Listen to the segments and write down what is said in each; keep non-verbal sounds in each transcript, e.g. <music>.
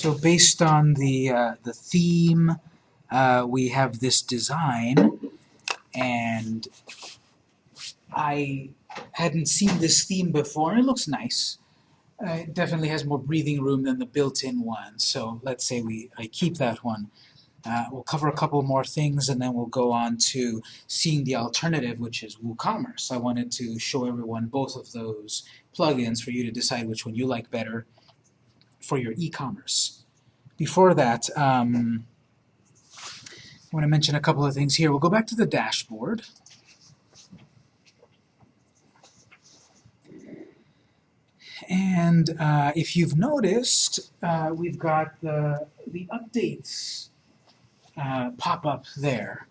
So based on the, uh, the theme, uh, we have this design, and I hadn't seen this theme before, it looks nice. Uh, it definitely has more breathing room than the built-in one, so let's say we I keep that one. Uh, we'll cover a couple more things and then we'll go on to seeing the alternative, which is WooCommerce. I wanted to show everyone both of those plugins for you to decide which one you like better for your e-commerce. Before that, um, I want to mention a couple of things here. We'll go back to the dashboard. And uh, if you've noticed, uh, we've got the, the updates uh, pop up there.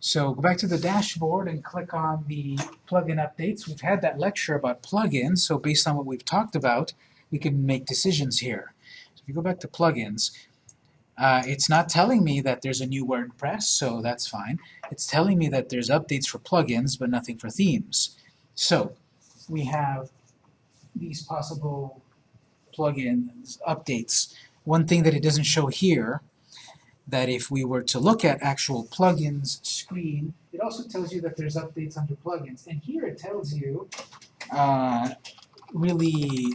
So go back to the dashboard and click on the plugin updates. We've had that lecture about plugins, so based on what we've talked about, we can make decisions here. So if you go back to plugins, uh, it's not telling me that there's a new WordPress, so that's fine. It's telling me that there's updates for plugins, but nothing for themes. So we have these possible plugins updates. One thing that it doesn't show here that if we were to look at actual plugins screen, it also tells you that there's updates under plugins. And here it tells you, uh, really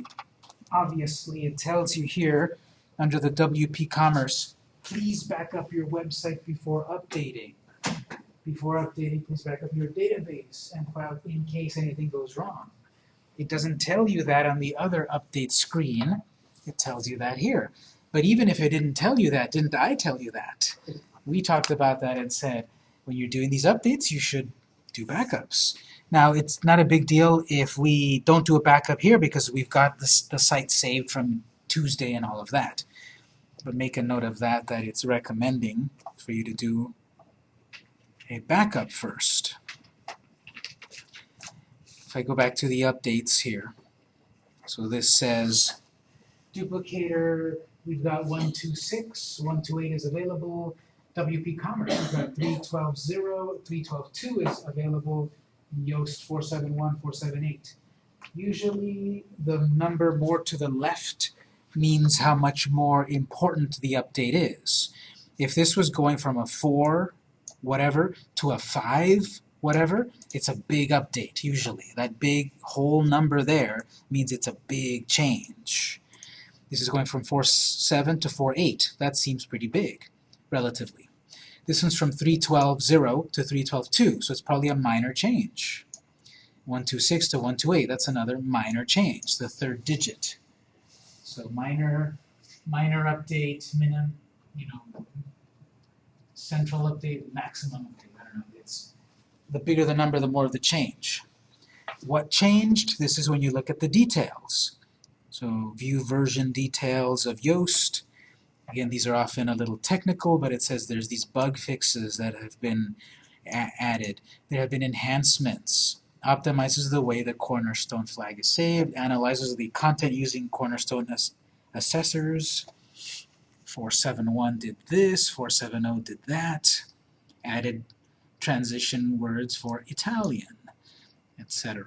obviously, it tells you here under the WP Commerce, please back up your website before updating. Before updating, please back up your database and file in case anything goes wrong. It doesn't tell you that on the other update screen. It tells you that here. But even if it didn't tell you that, didn't I tell you that? We talked about that and said, when you're doing these updates, you should do backups. Now, it's not a big deal if we don't do a backup here because we've got the, the site saved from Tuesday and all of that. But make a note of that, that it's recommending for you to do a backup first. If I go back to the updates here, so this says duplicator We've got 126, 128 is available. WP Commerce, we've got 312.0, 312.2 is available. Yoast 471, 478. Usually the number more to the left means how much more important the update is. If this was going from a 4, whatever, to a 5, whatever, it's a big update, usually. That big whole number there means it's a big change. This is going from 4.7 to 4.8. That seems pretty big, relatively. This one's from 3.12.0 to 3.12.2, so it's probably a minor change. 126 to 128, that's another minor change, the third digit. So minor, minor update, minimum, you know, central update, maximum update, I don't know. It's the bigger the number, the more of the change. What changed? This is when you look at the details. So view version details of Yoast. Again, these are often a little technical, but it says there's these bug fixes that have been added. There have been enhancements. Optimizes the way the Cornerstone flag is saved. Analyzes the content using Cornerstone as assessors. 471 did this, 470 did that. Added transition words for Italian, etc.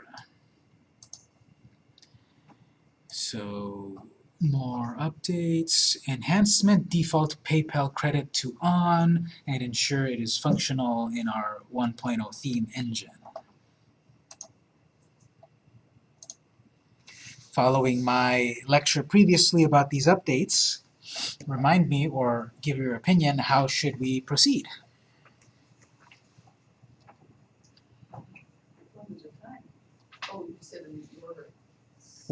So more updates, enhancement, default PayPal credit to on, and ensure it is functional in our 1.0 theme engine. Following my lecture previously about these updates, remind me or give your opinion, how should we proceed?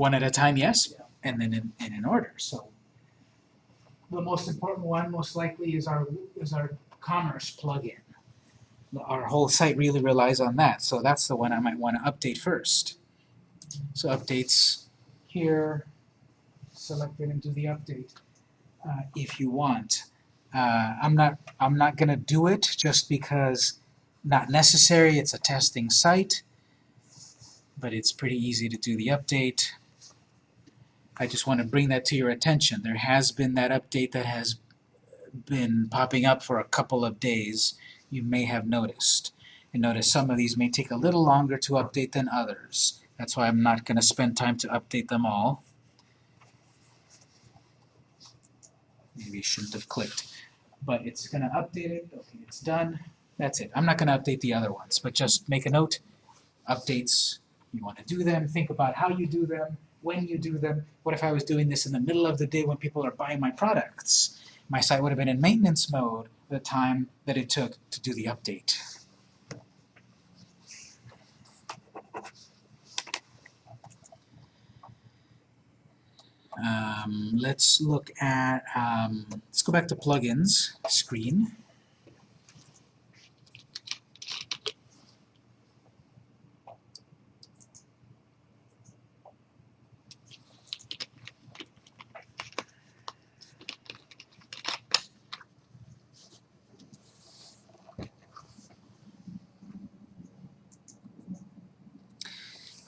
one at a time, oh, yes, and then in, in an order. So the most important one, most likely, is our is our commerce plugin. Our whole site really relies on that, so that's the one I might want to update first. So updates here, select it into the update uh, if you want. Uh, I'm not I'm not going to do it just because not necessary. It's a testing site, but it's pretty easy to do the update. I just want to bring that to your attention. There has been that update that has been popping up for a couple of days. You may have noticed. And notice some of these may take a little longer to update than others. That's why I'm not going to spend time to update them all. maybe you shouldn't have clicked. But it's gonna update it, okay, it's done, that's it. I'm not gonna update the other ones, but just make a note, updates, you wanna do them, think about how you do them, when you do them. What if I was doing this in the middle of the day when people are buying my products? My site would have been in maintenance mode the time that it took to do the update. Um, let's look at, um, let's go back to plugins screen.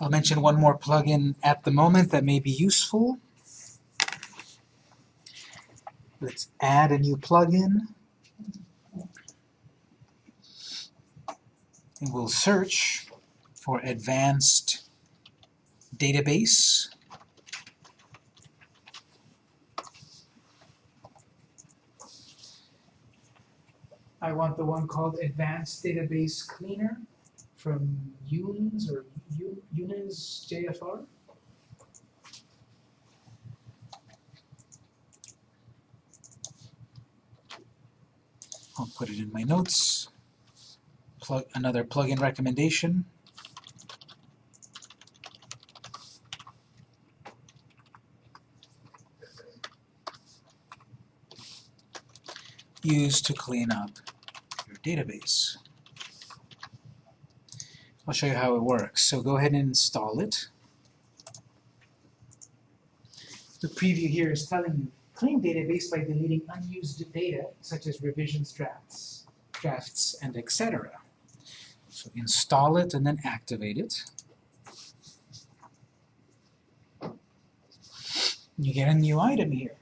I'll mention one more plugin at the moment that may be useful. Let's add a new plugin. And we'll search for advanced database. I want the one called Advanced Database Cleaner from Younes or U- Younes JFR. I'll put it in my notes. Plug another plugin recommendation. Used to clean up your database. I'll show you how it works. So go ahead and install it. The preview here is telling you clean database by deleting unused data such as revisions drafts, drafts and etc. So install it and then activate it. You get a new item here.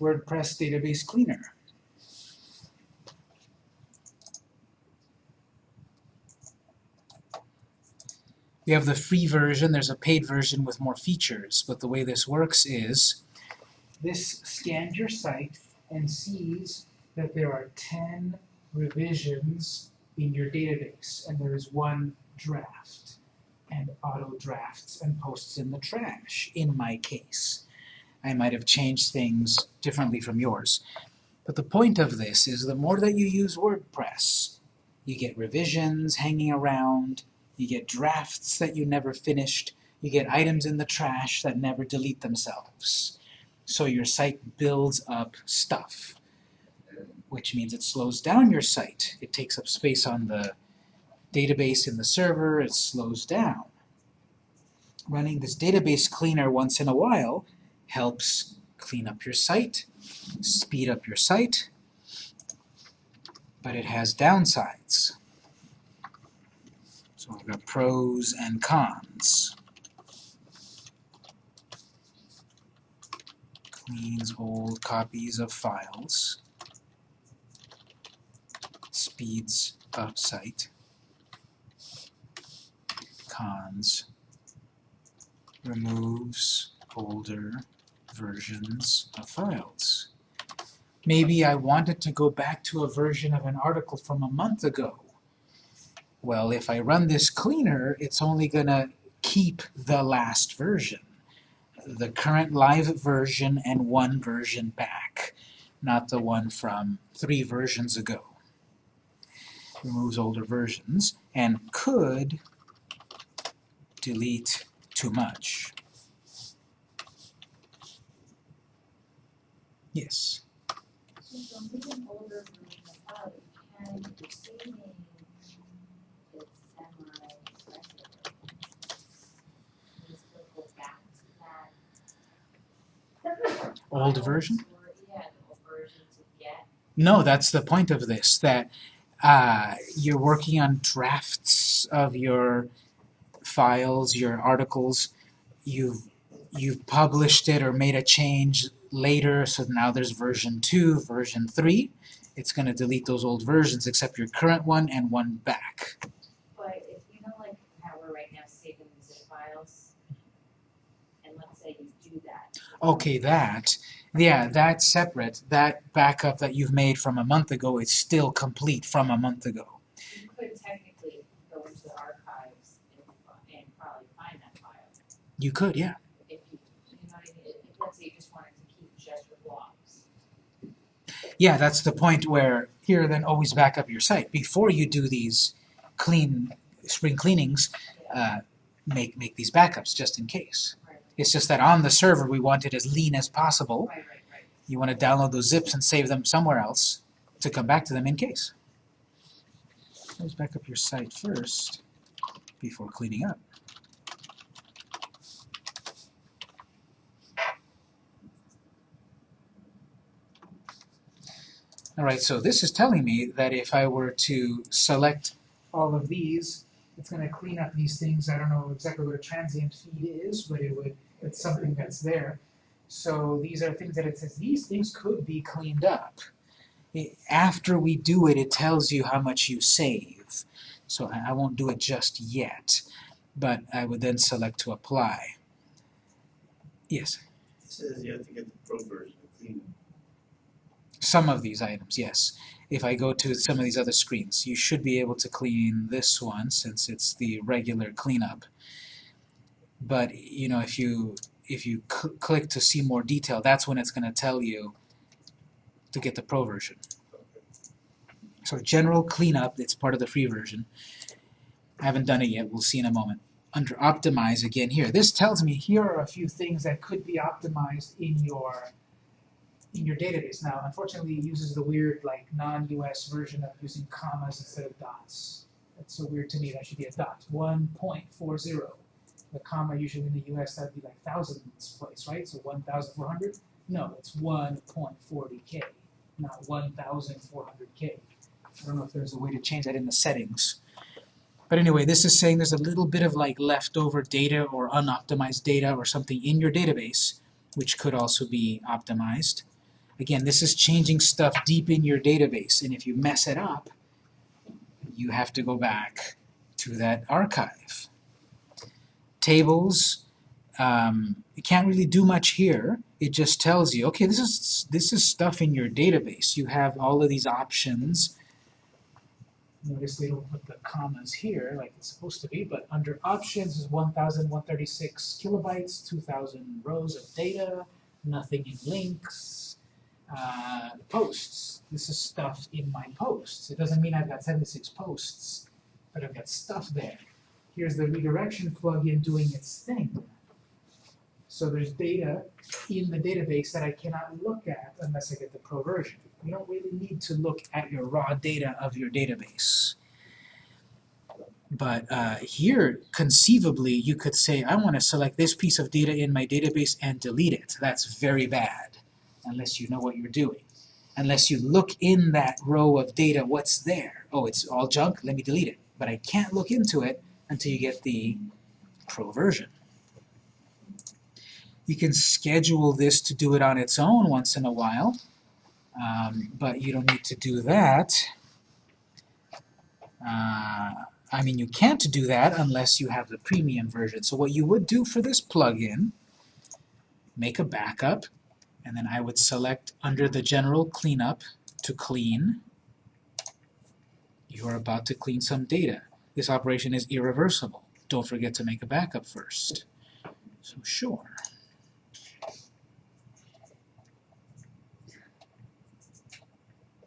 WordPress Database Cleaner. You have the free version, there's a paid version with more features, but the way this works is this scans your site and sees that there are 10 revisions in your database, and there is one draft, and auto drafts and posts in the trash, in my case. I might have changed things differently from yours. But the point of this is the more that you use WordPress, you get revisions hanging around, you get drafts that you never finished, you get items in the trash that never delete themselves. So your site builds up stuff, which means it slows down your site. It takes up space on the database in the server, it slows down. Running this database cleaner once in a while helps clean up your site, speed up your site, but it has downsides. So we've got pros and cons. Cleans old copies of files. Speeds up site. Cons. Removes older versions of files. Maybe I wanted to go back to a version of an article from a month ago. Well, if I run this cleaner, it's only going to keep the last version. The current live version and one version back, not the one from three versions ago. Removes older versions and could delete too much. Yes. So from reading older version of file, you can, if you're saving it semi-expressive. You still go back to that. Old version? Or, yeah, the old version to get, No, that's the point of this, that uh, you're working on drafts of your files, your articles, you've, you've published it or made a change later, so now there's version 2, version 3. It's going to delete those old versions except your current one and one back. but if you know like how we're right now saving the zip files, and let's say you do that. Okay, that, Yeah, that's separate. That backup that you've made from a month ago is still complete from a month ago. You could technically go into the archives and, and probably find that file, You could, yeah. if you, you know what I mean, if, if let's say you just wanted to keep just your blogs. Yeah, that's the point where here then always back up your site. Before you do these clean spring cleanings, uh, make make these backups just in case. It's just that on the server we want it as lean as possible. You want to download those zips and save them somewhere else to come back to them in case. Let's back up your site first before cleaning up. Alright, so this is telling me that if I were to select all of these, it's gonna clean up these things. I don't know exactly what a transient feed is, but it would, it's something that's there. So these are things that it says, these things could be cleaned up. I- After we do it, it tells you how much you save. So I, I won't do it just yet, but I would then select to apply. Yes, It says you have to get the pro version of clean. some of these items, yes. If I go to some of these other screens, you should be able to clean this one since it's the regular cleanup. But, you know, if you if you cl click to see more detail, that's when it's going to tell you to get the pro version. So general cleanup, it's part of the free version. I haven't done it yet, we'll see in a moment. Under optimize again here, this tells me here are a few things that could be optimized in your in your database. Now, unfortunately, it uses the weird like non-US version of using commas instead of dots. That's so weird to me, that should be a dot. 1.40. The comma usually in the US that'd be like thousands place, right? So 1,400? No, it's 1.40k, not 1,400k. I don't know if there's a way to change that in the settings. But anyway, this is saying there's a little bit of like leftover data or unoptimized data or something in your database, which could also be optimized. Again, this is changing stuff deep in your database, and if you mess it up, you have to go back to that archive. Tables, um, you can't really do much here. It just tells you, okay, this is this is stuff in your database. You have all of these options. Notice they don't put the commas here like it's supposed to be, but under options is 1,136 kilobytes, 2,000 rows of data, nothing in links, uh, posts. This is stuff in my posts. It doesn't mean I've got 76 posts, but I've got stuff there. Here's the redirection plugin doing its thing. So there's data in the database that I cannot look at unless I get the pro version. You don't really need to look at your raw data of your database. But uh, here, conceivably, you could say, I want to select this piece of data in my database and delete it. That's very bad, unless you know what you're doing. Unless you look in that row of data, what's there? Oh, it's all junk, let me delete it. But I can't look into it until you get the pro version. You can schedule this to do it on its own once in a while, um, but you don't need to do that. Uh, I mean, you can't do that unless you have the premium version. So what you would do for this plugin, make a backup, and then I would select under the general cleanup to clean. You are about to clean some data. This operation is irreversible. Don't forget to make a backup first. So sure.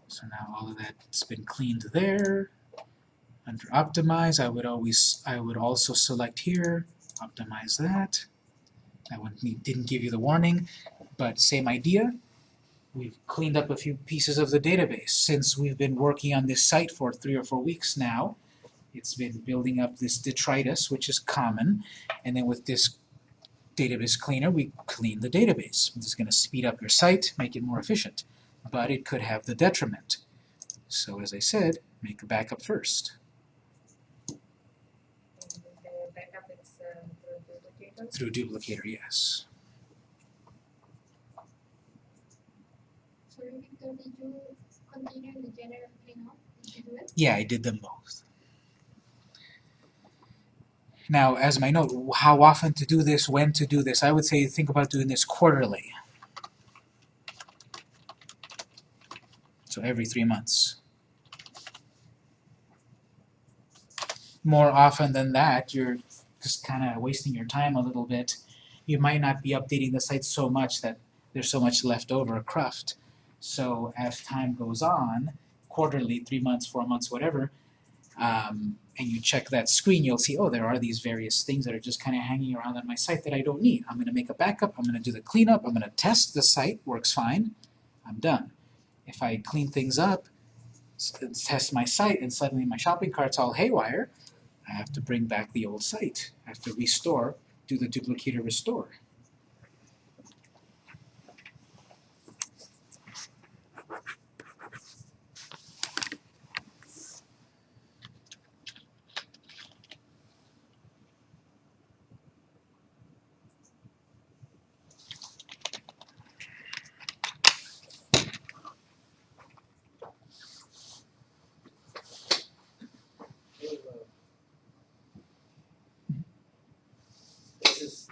So now all of that's been cleaned there. Under optimize, I would always I would also select here, optimize that. That one ne- didn't give you the warning, but same idea. We've cleaned up a few pieces of the database since we've been working on this site for three or four weeks now. It's been building up this detritus, which is common, and then with this database cleaner, we clean the database. This is going to speed up your site, make it more efficient, but it could have the detriment. So as I said, make a backup first. Backup is uh, through duplicator. Through duplicator, yes. Sorry, Victor, did you continue the general cleanup? Did you do it? Yeah, I did them both. Now, as my note, how often to do this, when to do this, I would say think about doing this quarterly. So every three months. More often than that, you're just kind of wasting your time a little bit. You might not be updating the site so much that there's so much left over cruft. So as time goes on, quarterly, three months, four months, whatever, um, and you check that screen, you'll see, oh, there are these various things that are just kind of hanging around on my site that I don't need. I'm going to make a backup, I'm going to do the cleanup, I'm going to test the site, works fine, I'm done. If I clean things up, test my site, and suddenly my shopping cart's all haywire, I have to bring back the old site. I have to restore, do the duplicator restore. This is,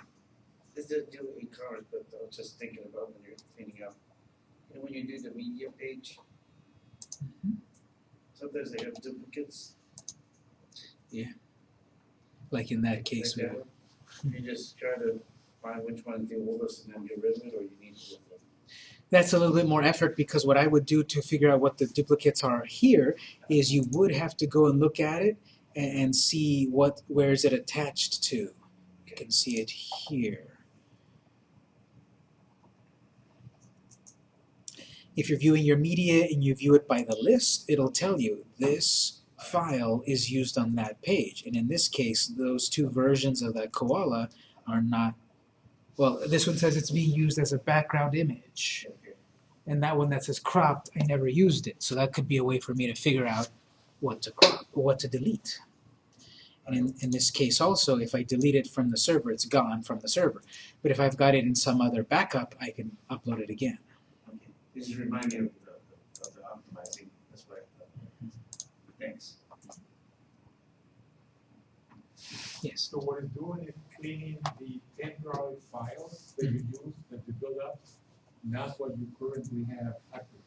this is do e-commerce, but I was just thinking about when you're cleaning up. You know, when you do the media page, sometimes they have duplicates Yeah. Like in that case, we that. Hmm. You just try to find which one's the oldest and then get rid of it, or you need to. look at it. That's a little bit more effort because what I would do to figure out what the duplicates are here is you would have to go and look at it and, and see what where is it attached to. You can see it here. If you're viewing your media and you view it by the list, it'll tell you this file is used on that page. And in this case, those two versions of that koala are not, well, this one says it's being used as a background image and that one that says cropped, I never used it. So that could be a way for me to figure out what to crop what to delete. And in, in this case also, if I delete it from the server, it's gone from the server. But if I've got it in some other backup, I can upload it again. Okay. This just remind me of the, the- of the optimizing, that's why. Thanks. Yes. So what it's doing is cleaning the temporary files that you mm-hmm. use, that you build up, and that's what you currently have active.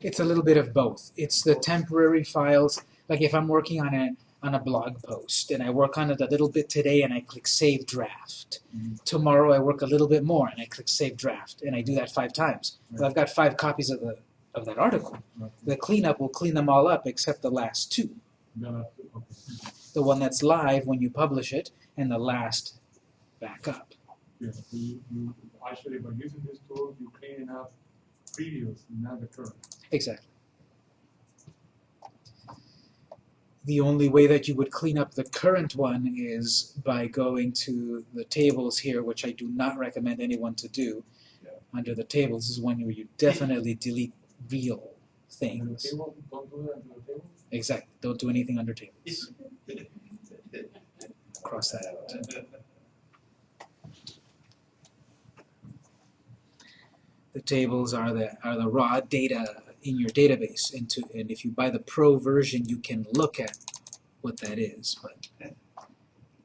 It's a little bit of both. It's the temporary files, like if I'm working on a on a blog post and I work on it a little bit today and I click save draft. Mhm. Tomorrow I work a little bit more and I click save draft and I do that five times. Well, I've got five copies of the of that article. The cleanup will clean them all up except the last two. Okay. The one that's live when you publish it and the last backup. Yeah, so you, you, actually, by using this tool, you're cleaning up previous, not the current. Exactly. The only way that you would clean up the current one is by going to the tables here, which I do not recommend anyone to do. Yeah. Under the tables is one where you definitely delete real Under the things. table, don't do that under the table? Exactly. Don't do anything under tables. <laughs> Cross that out. The tables are the are the raw data in your database, and to and if you buy the pro version, you can look at what that is, but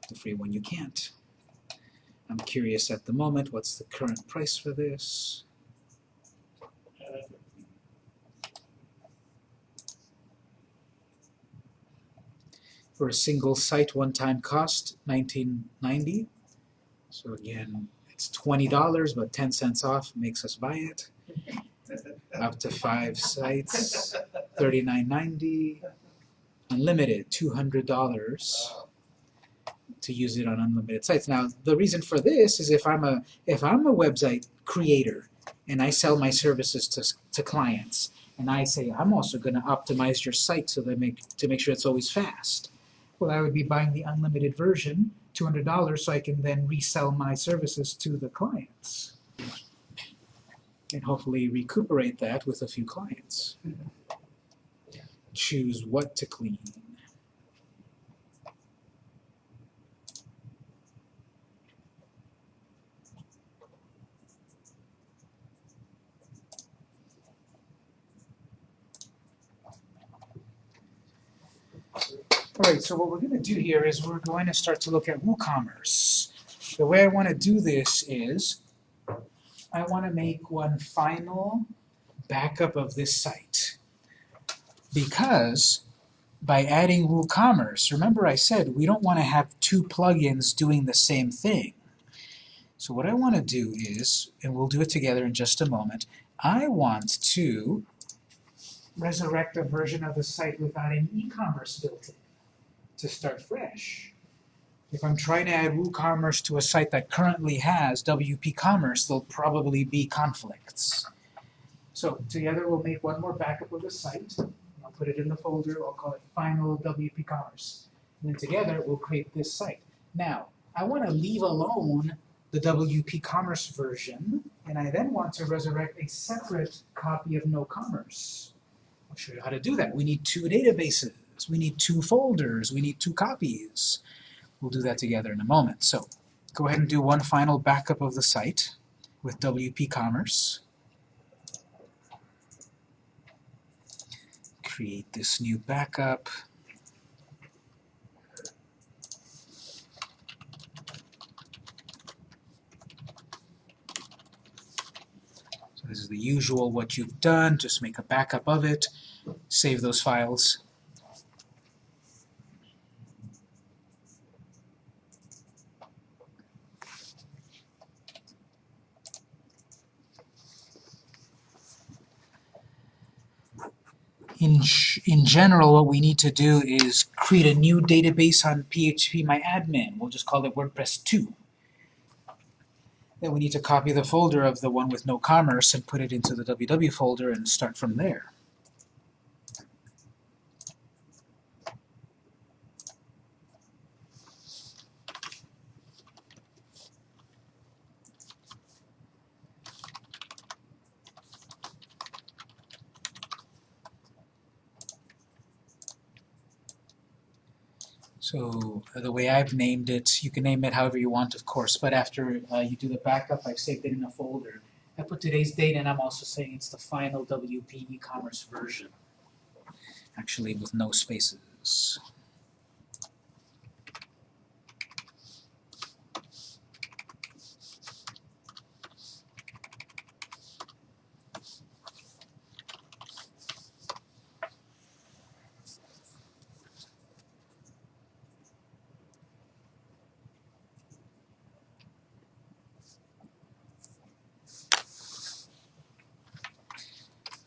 the free one you can't. I'm curious at the moment, what's the current price for this? For a single site one-time cost, nineteen ninety. So again, it's twenty dollars, but ten cents off makes us buy it. <laughs> Up to five sites, thirty-nine ninety. Unlimited, two hundred dollars to use it on unlimited sites. Now, the reason for this is if I'm a if I'm a website creator and I sell my services to to clients, and I say I'm also going to optimize your site so that make to make sure it's always fast. Well, I would be buying the unlimited version, two hundred dollars, so I can then resell my services to the clients, and hopefully recuperate that with a few clients. Choose what to clean. Alright, so what we're going to do here is we're going to start to look at WooCommerce. The way I want to do this is I want to make one final backup of this site. Because by adding WooCommerce, remember I said we don't want to have two plugins doing the same thing. So what I want to do is, and we'll do it together in just a moment, I want to resurrect a version of the site without an e-commerce built in to start fresh. If I'm trying to add WooCommerce to a site that currently has WP Commerce, there'll probably be conflicts. So together we'll make one more backup of the site. I'll put it in the folder, I'll call it final WP Commerce. And then together we'll create this site. Now, I want to leave alone the WP Commerce version, and I then want to resurrect a separate copy of No Commerce. I'll show you how to do that. We need two databases, we need two folders, we need two copies. We'll do that together in a moment. So go ahead and do one final backup of the site with WP Commerce. Create this new backup. So this is the usual what you've done, just make a backup of it, save those files. In, in general, what we need to do is create a new database on phpMyAdmin. We'll just call it WordPress 2. Then we need to copy the folder of the one with no commerce and put it into the www folder and start from there. So uh, the way I've named it, you can name it however you want, of course, but after uh, you do the backup, I've saved it in a folder. I put today's date and I'm also saying it's the final WP e-commerce version, actually with no spaces.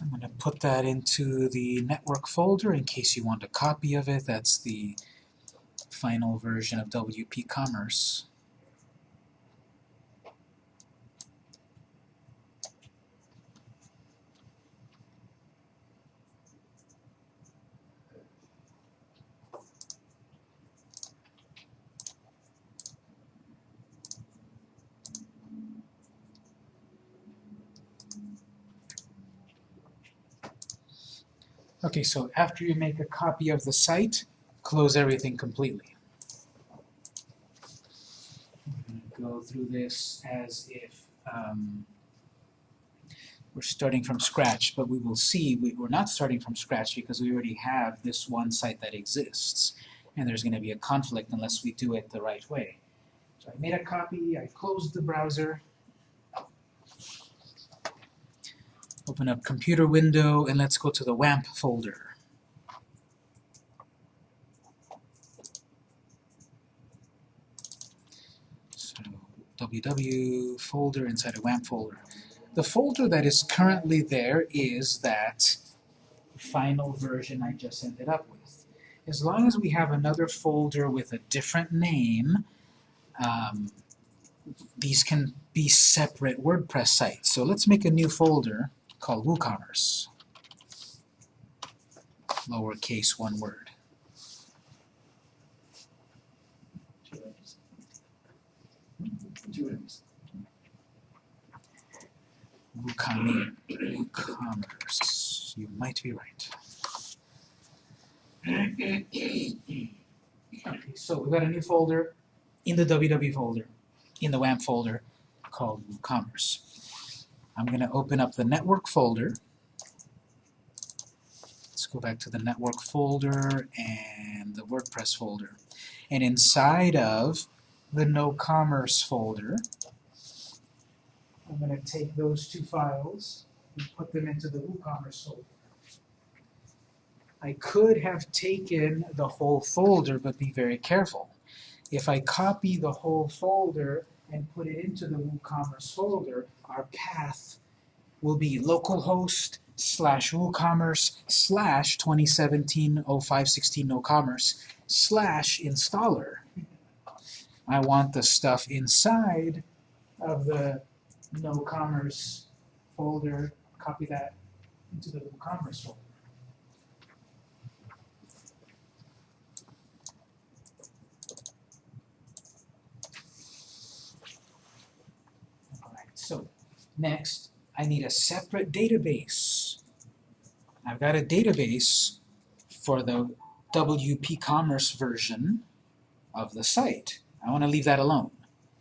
I'm going to put that into the network folder in case you want a copy of it. That's the final version of WP Commerce. Okay, so after you make a copy of the site, close everything completely. I'm going to go through this as if um, we're starting from scratch, but we will see we, we're not starting from scratch because we already have this one site that exists, and there's going to be a conflict unless we do it the right way. So I made a copy, I closed the browser, Open up computer window and let's go to the WAMP folder. So www folder inside a WAMP folder. The folder that is currently there is that final version I just ended up with. As long as we have another folder with a different name, um, these can be separate WordPress sites. So let's make a new folder called WooCommerce. Lowercase one word. WooCommerce. You might be right. Okay, so we've got a new folder in the www folder, in the WAMP folder called WooCommerce. I'm going to open up the network folder. Let's go back to the network folder and the WordPress folder. And inside of the no commerce folder, I'm going to take those two files and put them into the WooCommerce folder. I could have taken the whole folder, but be very careful. If I copy the whole folder and put it into the WooCommerce folder, our path will be localhost slash WooCommerce slash 2017-0516 no commerce slash installer. I want the stuff inside of the no commerce folder, copy that into the WooCommerce folder. Alright, so next I need a separate database. I've got a database for the WP Commerce version of the site. I want to leave that alone.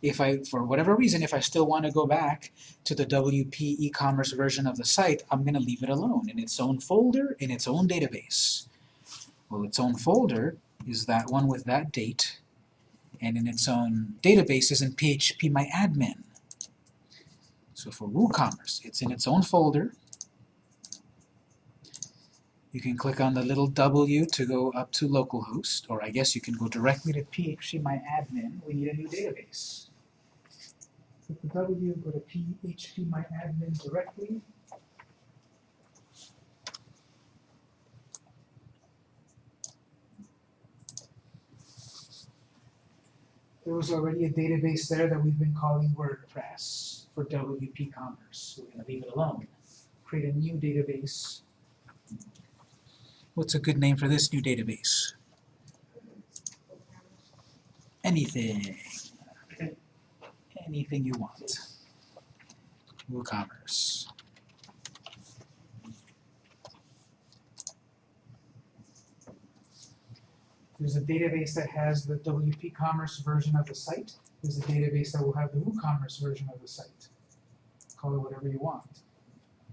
If I, for whatever reason, if I still want to go back to the WP e-commerce version of the site, I'm going to leave it alone in its own folder, in its own database. Well, its own folder is that one with that date, and in its own database is in PHP My Admin. So for WooCommerce, it's in its own folder. You can click on the little W to go up to localhost, or I guess you can go directly to PHP My Admin. We need a new database. Click the W, go to PHP My Admin directly. There was already a database there that we've been calling WordPress for WP Commerce. We're going to leave it alone. Create a new database. What's a good name for this new database? Anything. Anything you want. WooCommerce. There's a database that has the WP Commerce version of the site. There's a database that will have the WooCommerce version of the site. Call it whatever you want,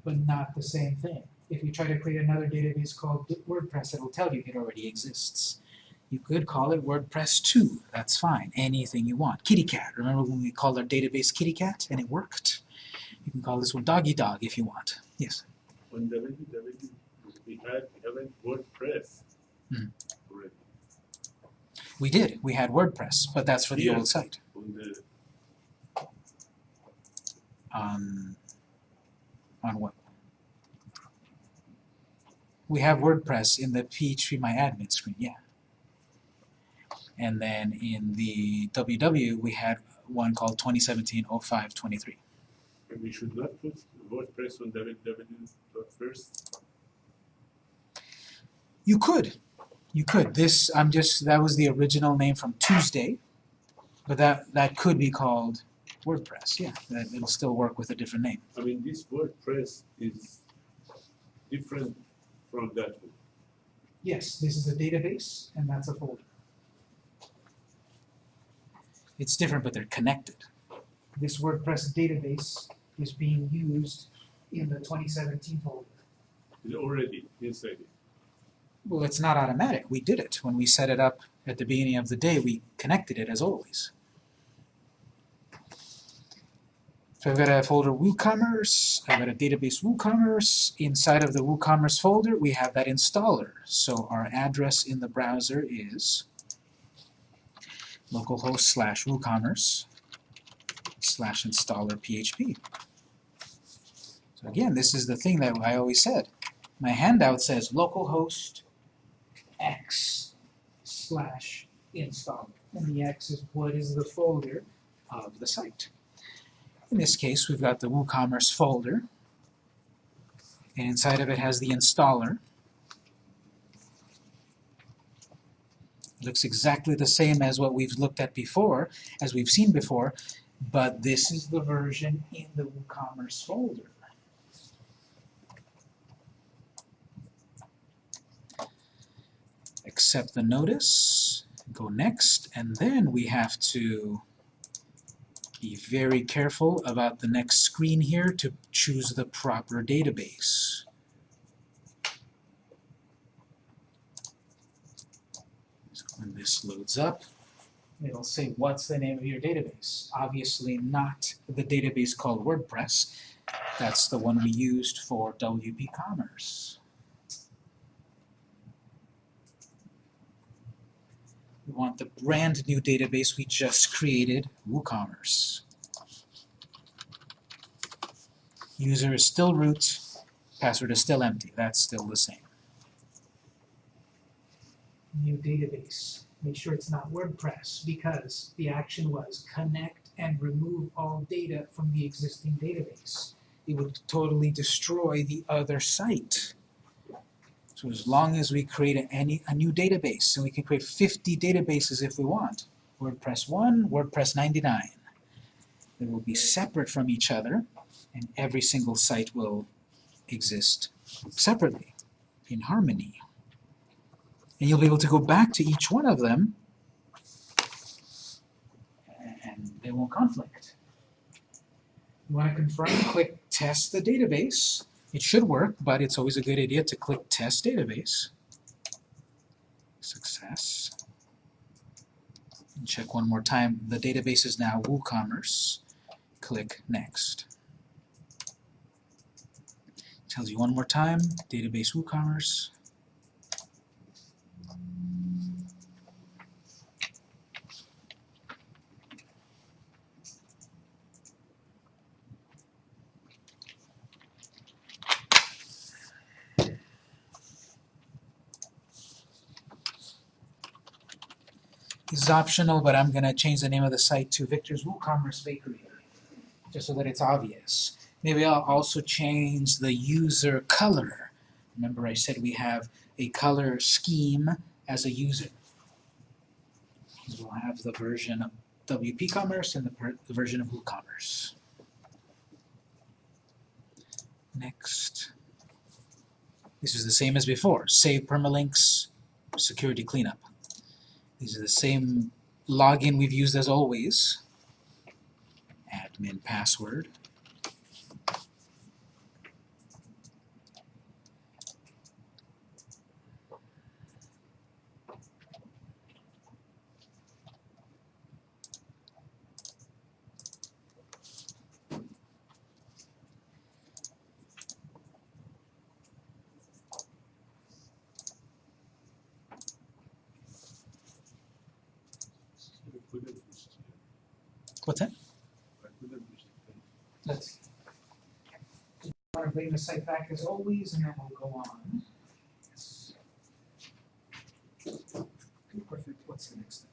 but not the same thing. If you try to create another database called WordPress, it'll tell you it already exists. You could call it WordPress 2, that's fine, anything you want. Kitty Cat, remember when we called our database Kitty Cat and it worked? You can call this one Doggy Dog if you want. Yes. On www, we had, we WordPress. Hmm. Already. We did, we had WordPress, but that's for the Yeah. old site. On On, on what? We have WordPress in the PHP My Admin screen, yeah. And then in the WW, we had one called 2017-05-23. and we should not put WordPress on www dot first. You could, you could. This, I'm just, that was the original name from Tuesday, but that, that could be called WordPress, yeah. That, it'll still work with a different name. I mean, this WordPress is different from that one. Yes, this is a database, and that's a folder. It's different, but they're connected. This WordPress database is being used in the 2017 folder. It's already inside it. Well, it's not automatic. We did it. When we set it up at the beginning of the day, we connected it as always. So I've got a folder WooCommerce, I've got a database WooCommerce. Inside of the WooCommerce folder, we have that installer. So our address in the browser is localhost slash WooCommerce slash installer PHP. So again, this is the thing that I always said. My handout says localhost x slash installer. And the x is what is the folder of the site. In this case, we've got the WooCommerce folder, and inside of it has the installer. It looks exactly the same as what we've looked at before, as we've seen before, but this is the version in the WooCommerce folder. accept the notice, go next, and then we have to be very careful about the next screen here to choose the proper database. So when this loads up, it'll say what's the name of your database. Obviously not the database called WordPress, That's the one we used for WP Commerce. We want the brand new database we just created, WooCommerce. User is still root, password is still empty, that's still the same. new database. Make sure it's not WordPress because the action was connect and remove all data from the existing database. It would totally destroy the other site. So as long as we create a, any, a new database, and we can create 50 databases if we want, WordPress 1, WordPress 99. They will be separate from each other, and every single site will exist separately, in harmony. And you'll be able to go back to each one of them, and they won't conflict. You want to confirm, click test the database. It should work, but it's always a good idea to click test database. Success. And check one more time. The database is now WooCommerce. Click next. Tells you one more time, database WooCommerce. This is optional, but I'm gonna change the name of the site to Victor's WooCommerce Bakery, just so that it's obvious. Maybe I'll also change the user color. Remember I said we have a color scheme as a user. We'll have the version of WP Commerce and the, the version of WooCommerce. Next. This is the same as before. Save permalinks, security cleanup. These are the same login we've used as always. Admin password. What's that? I couldn't. Let's want to bring the site back as always, and then we'll go on. Perfect. What's the next step?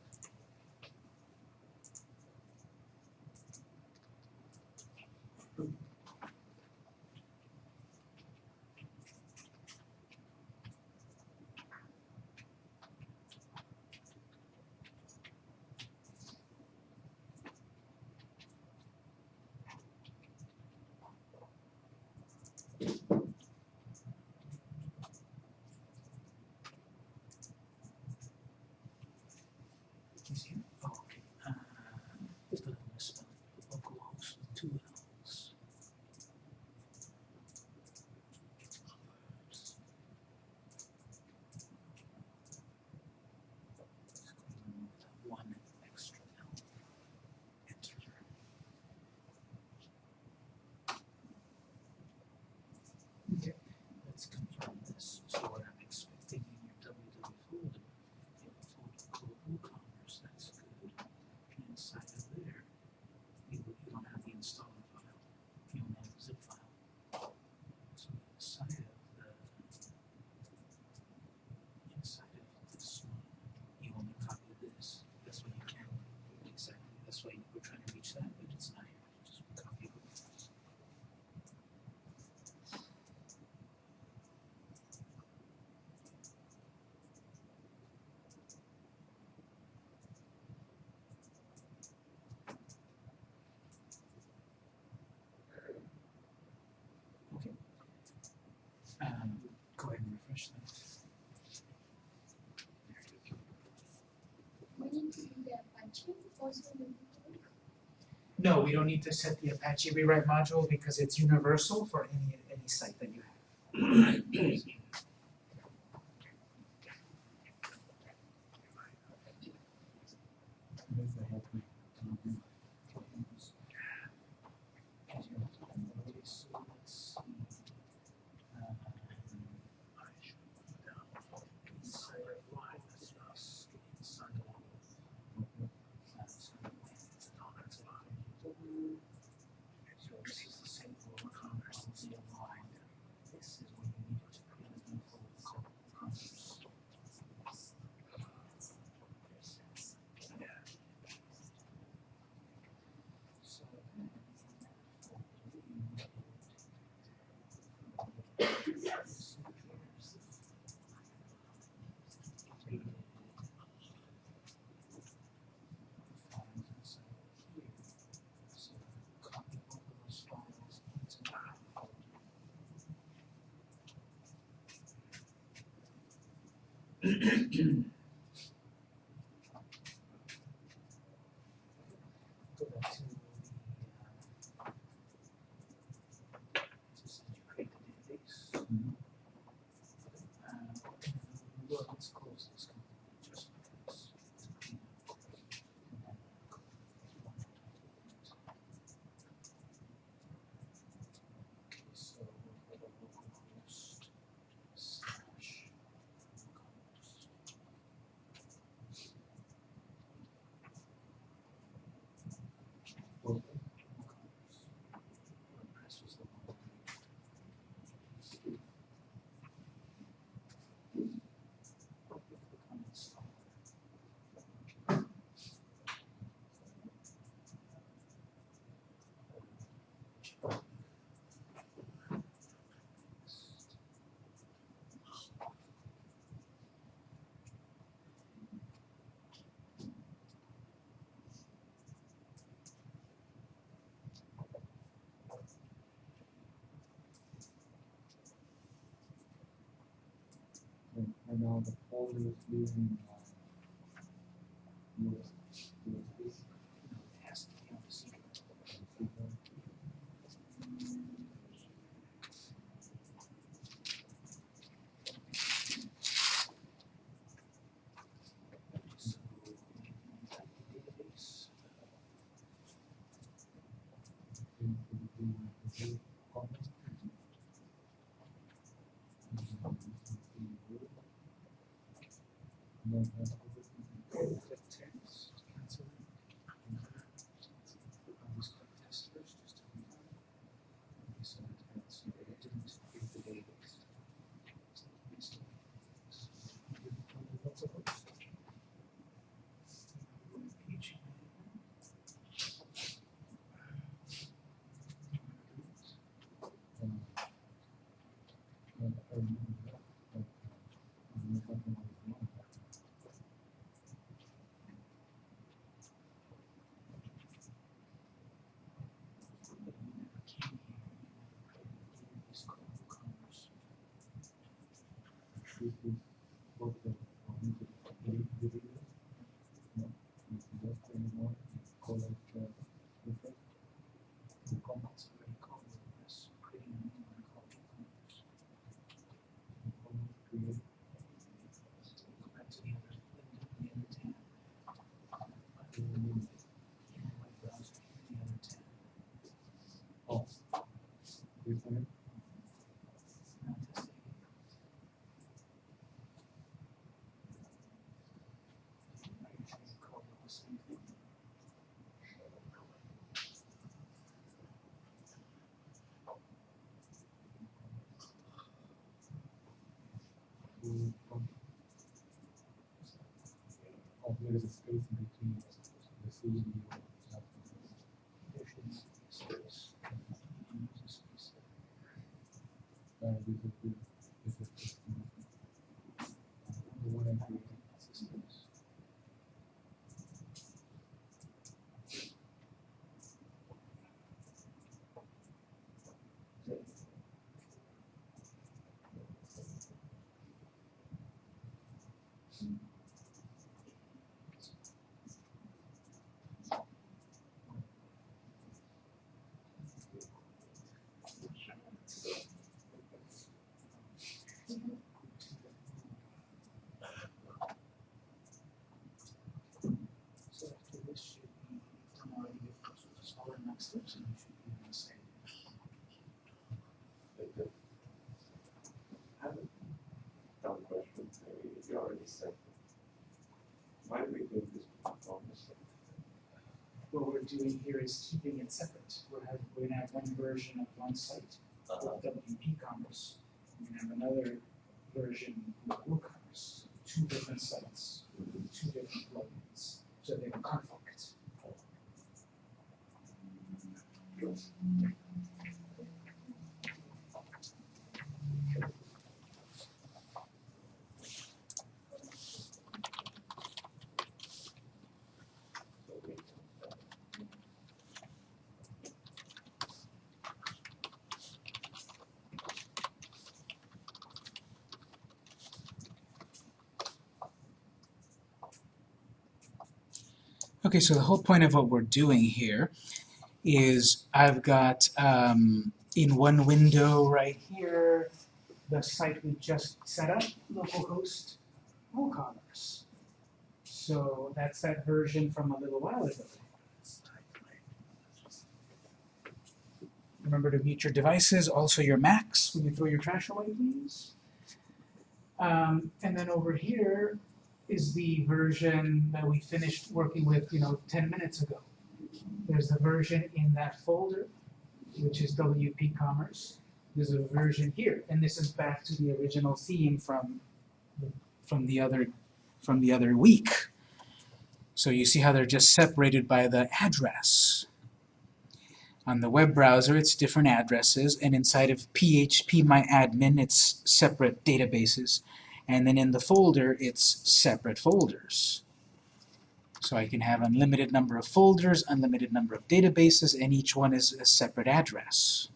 Is here? Oh, okay. Uh, just a misspelling. Localhost with two L's. Just going to remove that one extra L. Enter. Okay, let's confirm this. So what I'm expecting in your www folder, you have a folder called WooCommerce, that's good. And inside of there, you, you don't have the installer file, you only have the zip file. So inside of the, inside of this one, you only copy this. That's why you can't, exactly, that's why we're trying to reach that, but it's not here. Just copy it. Okay. Um, go ahead and refresh that. We need to do the Apache No, we don't need to set the Apache rewrite module because it's universal for any, any site that you have. <clears throat> and now the folder is using Mm-hmm. to there's a space in between the CD Why do we do this performance? What we're doing here is keeping it separate. We're, have, we're going to have one version of one site uh -huh. with WP Commerce. We're going to have another version with WooCommerce. Two different sites, two different plugins. So they're Okay, so the whole point of what we're doing here is I've got um, in one window right here the site we just set up, localhost WooCommerce. So that's that version from a little while ago. Remember to mute your devices, also your Macs, when you throw your trash away, please. Um, and then over here is the version that we finished working with, you know, ten minutes ago. There's the version in that folder, which is WP Commerce. There's a version here, and this is back to the original theme from, from the other, from the other week. So you see how they're just separated by the address. On the web browser, it's different addresses, and inside of PHP phpMyAdmin, it's separate databases. And then in the folder, it's separate folders. So I can have unlimited number of folders, unlimited number of databases, and each one is a separate address.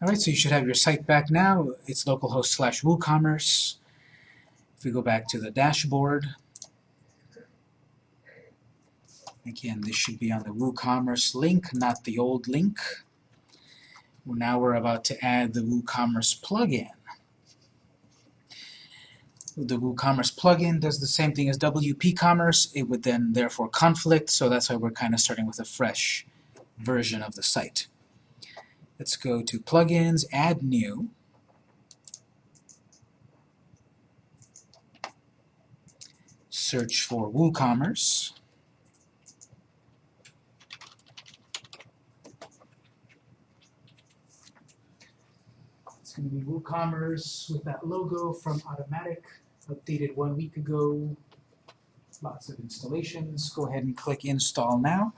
Alright, so you should have your site back now. It's localhost slash WooCommerce. If we go back to the dashboard, again, this should be on the WooCommerce link, not the old link. Well, Now we're about to add the WooCommerce plugin. The WooCommerce plugin does the same thing as WP Commerce. It would then therefore conflict, so that's why we're kind of starting with a fresh version of the site. Let's go to Plugins, Add New. Search for WooCommerce. Going to be WooCommerce with that logo from Automattic, updated one week ago. Lots of installations. Go ahead and click Install Now.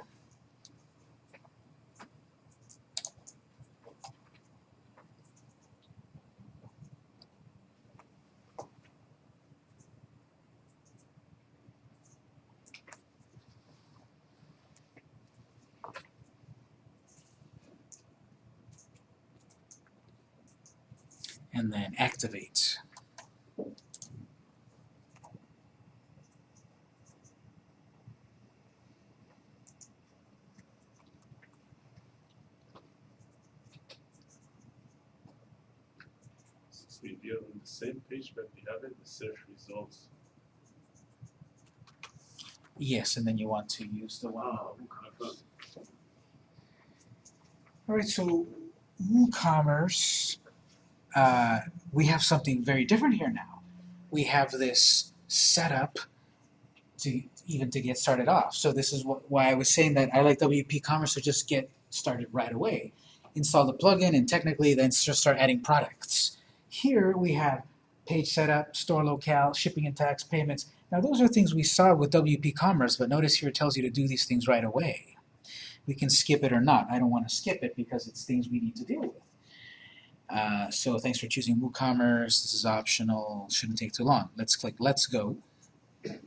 and then activate. So if you're on the but we have it, the search results. Yes, and then you want to use the one. Wow, I found Alright, so WooCommerce, uh, we have something very different here now. We have this setup to even to get started off. So this is what, why I was saying that I like WP Commerce to just get started right away. Install the plugin and technically then just start adding products. Here we have page setup, store locale, shipping and tax payments. Now those are things we saw with WP Commerce, but notice here it tells you to do these things right away. We can skip it or not. I don't want to skip it because it's things we need to deal with. Uh, so thanks for choosing WooCommerce. This is optional. Shouldn't take too long. Let's click Let's Go. I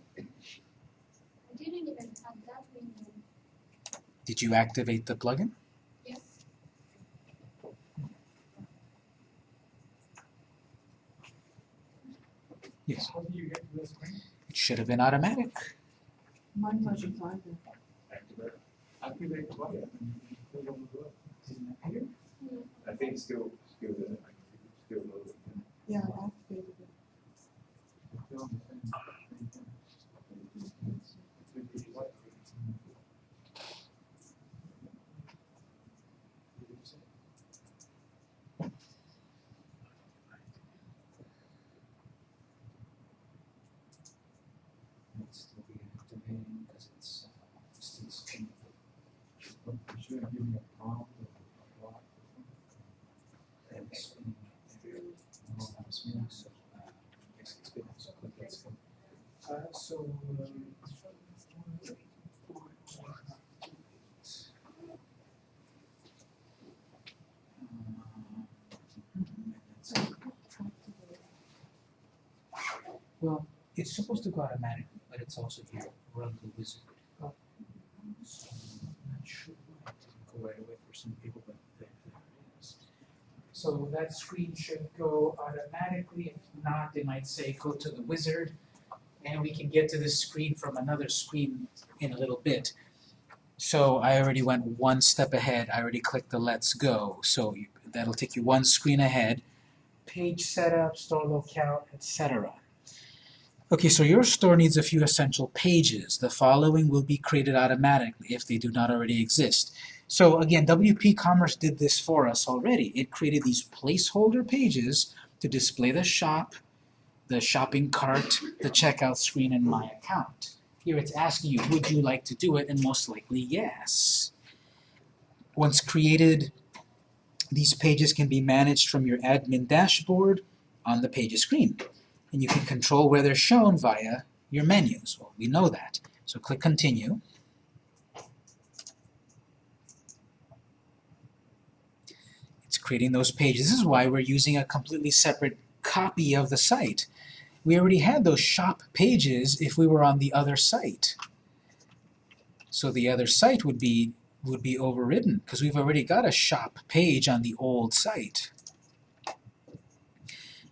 didn't even have that. Did you activate the plugin? Yes. How do you get to this screen? It should have been automatic. Mine wasn't either. activate. Activate the button and you can still on the door. Didn't it appear? I think it's still, still still loaded. Yeah, I activated it. Still on the same- same thing. Maybe what- It's still reactivating because it's uh, still spinning. But you should give me a prompt or a block or something. It's spinning right there. No, not spinning, so, uh, it's spinning, so click Let's Go. Uh, so, um, Well, it's supposed to go automatically, but it's also here, run the wizard. Oh. So, I'm not sure why it didn't go right away for some people, but there, there it is. So that screen should go automatically, if not, they might say go to the wizard. And we can get to this screen from another screen in a little bit. So I already went one step ahead, I already clicked the let's go, so you- that'll take you one screen ahead. Page setup, store locale, etc. Okay, so your store needs a few essential pages. The following will be created automatically if they do not already exist. So again, WP Commerce did this for us already. It created these placeholder pages to display the shop, the shopping cart, the checkout screen, and my account. Here it's asking you, would you like to do it? And most likely, yes. Once created, these pages can be managed from your admin dashboard on the pages screen. And you can control where they're shown via your menus. Well, we know that. So click Continue. It's creating those pages. This is why we're using a completely separate copy of the site. We already had those shop pages if we were on the other site. So the other site would be would be overridden because we've already got a shop page on the old site.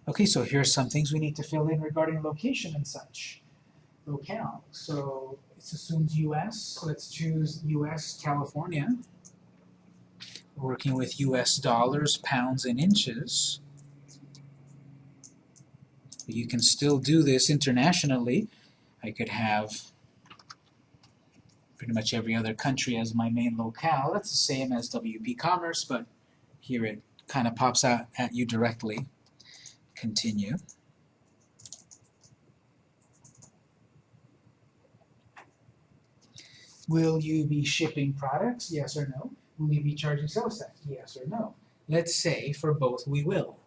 Okay, so here's some things we need to fill in regarding location and such. Locale, so it assumes US, let's choose US, California. Working with US dollars, pounds, and inches. You can still do this internationally. I could have pretty much every other country as my main locale. That's the same as WP Commerce, but here it kind of pops out at you directly. Continue. Will you be shipping products? Yes or no? Will you be charging sales tax? Yes or no? Let's say for both we will.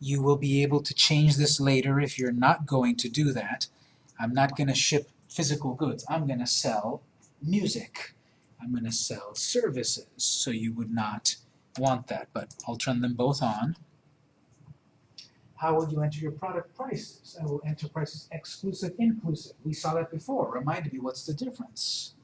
You will be able to change this later if you're not going to do that. I'm not going to ship physical goods. I'm going to sell music. I'm going to sell services. So you would not want that, but I'll turn them both on. How will you enter your product prices? I will enter prices exclusive, inclusive. We saw that before. Remind me, what's the difference?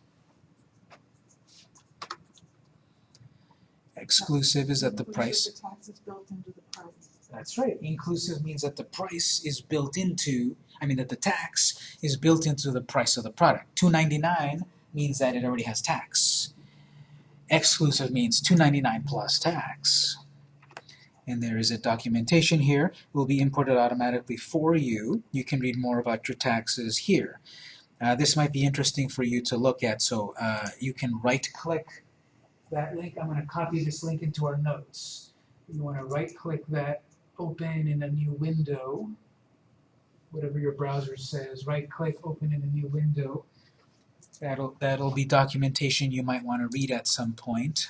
Exclusive is that the price The tax is built into the price. That's right. Inclusive means that the price is built into, I mean that the tax is built into the price of the product. Two ninety nine means that it already has tax. Exclusive means two ninety nine plus tax. And there is a documentation here. It will be imported automatically for you. You can read more about your taxes here. Uh, this might be interesting for you to look at. So uh, you can right-click that link. I'm going to copy this link into our notes. You want to right-click that open in a new window, whatever your browser says, right click, open in a new window. That'll, that'll be documentation you might want to read at some point.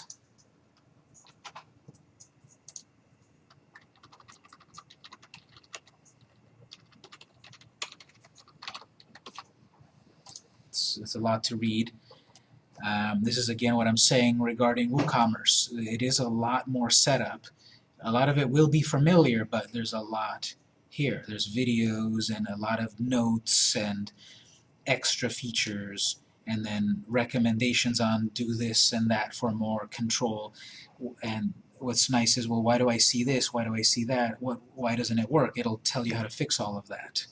It's, it's a lot to read. Um, this is again what I'm saying regarding WooCommerce. It is a lot more setup. A lot of it will be familiar, but there's a lot here. There's videos and a lot of notes and extra features and then recommendations on do this and that for more control. And what's nice is, well, why do I see this? Why do I see that? What, why doesn't it work? It'll tell you how to fix all of that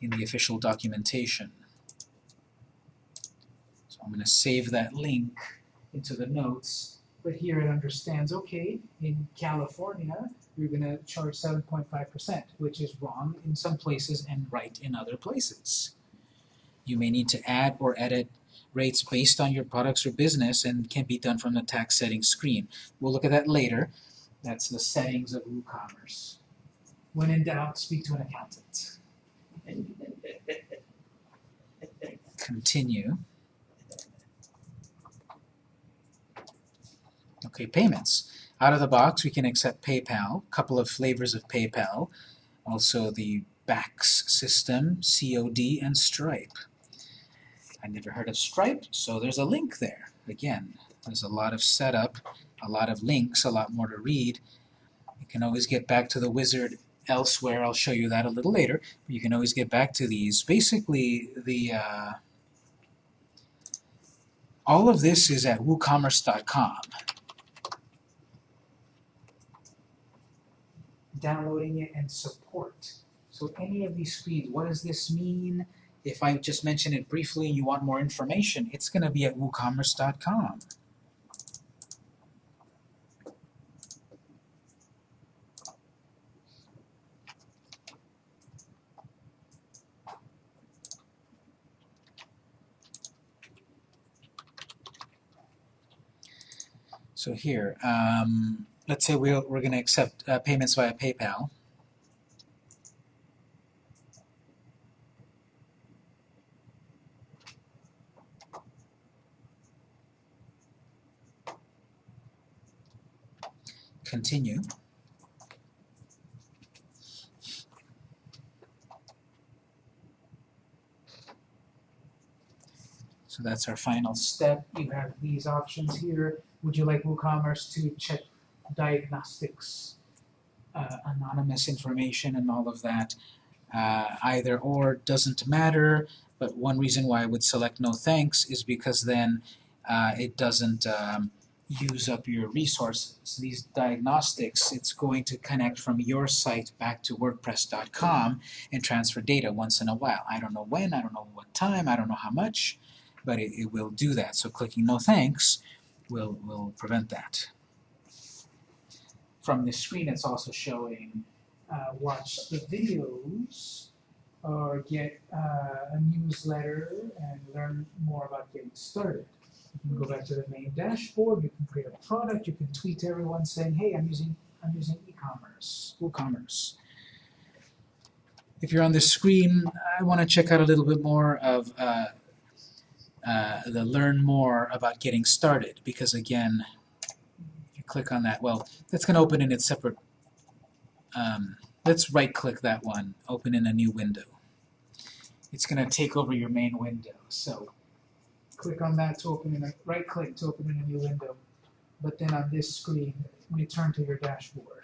in the official documentation. So I'm going to save that link into the notes but here it understands, okay, in California, you're going to charge 7.5%, which is wrong in some places and right in other places. You may need to add or edit rates based on your products or business and can be done from the tax settings screen. We'll look at that later. That's the settings of WooCommerce. When in doubt, speak to an accountant. Continue. Okay, payments. Out of the box, we can accept PayPal, a couple of flavors of PayPal, also the BACS system, COD, and Stripe. I never heard of Stripe, so there's a link there. Again, there's a lot of setup, a lot of links, a lot more to read. You can always get back to the wizard elsewhere. I'll show you that a little later. But you can always get back to these. Basically, the uh, all of this is at woocommerce.com. downloading it, and support. So any of these screens, what does this mean? If I just mention it briefly and you want more information, it's going to be at woocommerce.com. So here, um, let's say we're, we're going to accept uh, payments via PayPal. Continue. So that's our final step. You have these options here. Would you like WooCommerce to check diagnostics, uh, anonymous information and all of that? Uh, either or doesn't matter, but one reason why I would select no thanks is because then uh, it doesn't um, use up your resources. These diagnostics, it's going to connect from your site back to WordPress.com and transfer data once in a while. I don't know when, I don't know what time, I don't know how much, but it, it will do that. So clicking no thanks will, will prevent that. From this screen, it's also showing uh, watch the videos or get uh, a newsletter and learn more about getting started. You can go back to the main dashboard, you can create a product, you can tweet everyone saying, hey, I'm using, I'm using e-commerce, WooCommerce. If you're on the screen, I want to check out a little bit more of uh, uh, the learn more about getting started because again, click on that, well, that's going to open in its separate, um, let's right click that one, open in a new window. It's going to take over your main window, so click on that to open in a, right click to open in a new window, but then on this screen, return to your dashboard.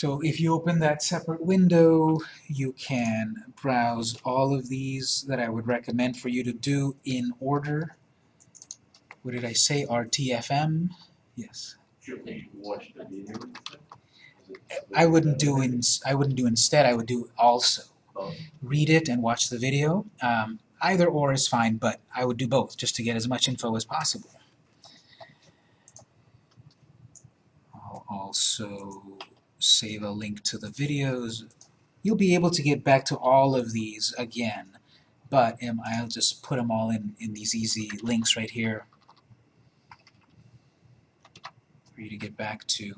So if you open that separate window, you can browse all of these that I would recommend for you to do in order. What did I say? RTFM? Yes. Should we watch the video instead? Is it- I wouldn't do in, I wouldn't do instead, I would do also. Oh. Read it and watch the video. Um, either or is fine, but I would do both just to get as much info as possible. I'll also save a link to the videos. You'll be able to get back to all of these again, but um, I'll just put them all in, in these easy links right here for you to get back to.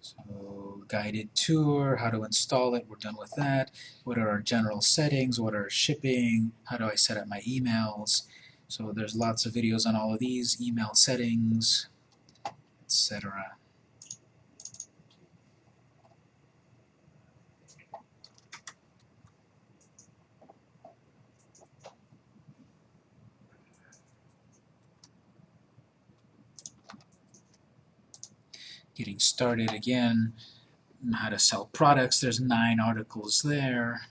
So guided tour, how to install it, we're done with that. What are our general settings, what are shipping, how do I set up my emails. So there's lots of videos on all of these, email settings, etc. Getting started again, how to sell products, there's nine articles there.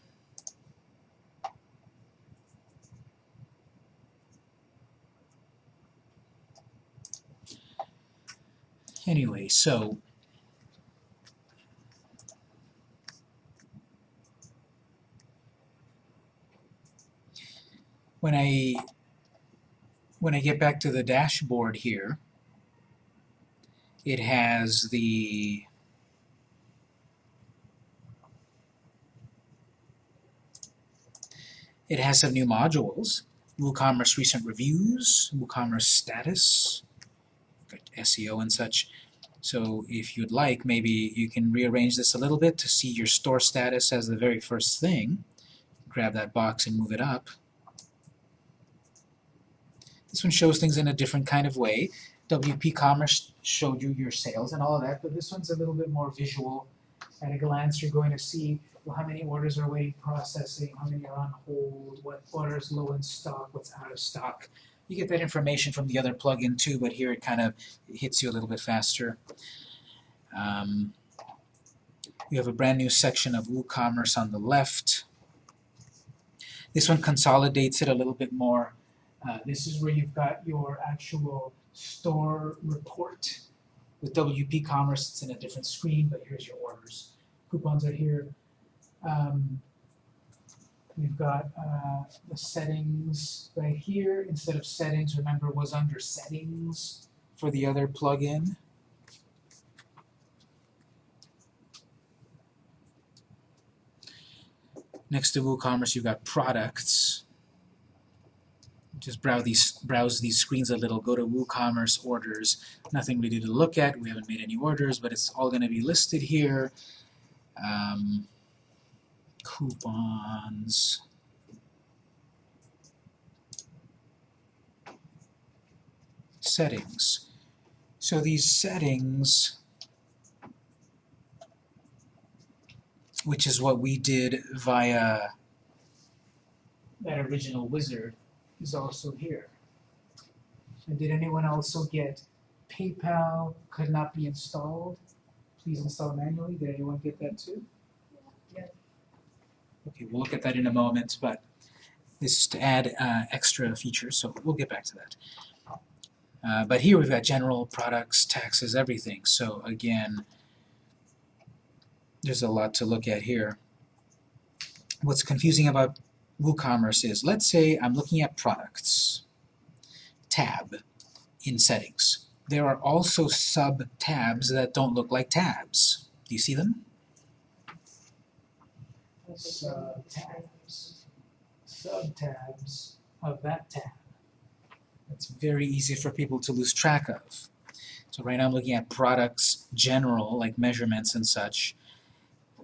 Anyway, so when I when I get back to the dashboard here, it has the it has some new modules. WooCommerce recent reviews, WooCommerce status, SEO and such. So if you'd like, maybe you can rearrange this a little bit to see your store status as the very first thing. Grab that box and move it up. This one shows things in a different kind of way. WP Commerce showed you your sales and all of that, but this one's a little bit more visual. At a glance, you're going to see well, how many orders are waiting processing, how many are on hold, what orders low in stock, what's out of stock. You get that information from the other plugin too, but here it kind of hits you a little bit faster. Um, You have a brand new section of WooCommerce on the left. This one consolidates it a little bit more. Uh, this is where you've got your actual store report. With WP Commerce, it's in a different screen, but here's your orders. Coupons are here. Um, we've got uh, the settings right here. Instead of settings, remember, was under settings. for the other plugin. Next to WooCommerce, you've got products. Just browse these, browse these screens a little, go to WooCommerce orders. Nothing really to look at, we haven't made any orders, but it's all gonna be listed here. Um, coupons. Settings. So these settings, which is what we did via That original wizard is also here. And did anyone also get PayPal could not be installed? Please install manually. Did anyone get that too? Okay, we'll look at that in a moment, but this is to add uh, extra features, so we'll get back to that. Uh, but here we've got general products, taxes, everything. So again, there's a lot to look at here. What's confusing about WooCommerce is, let's say I'm looking at products, tab in settings. There are also sub-tabs that don't look like tabs. Do you see them? Sub-tabs. Sub-tabs of that tab. It's very easy for people to lose track of. So right now I'm looking at products general, like measurements and such,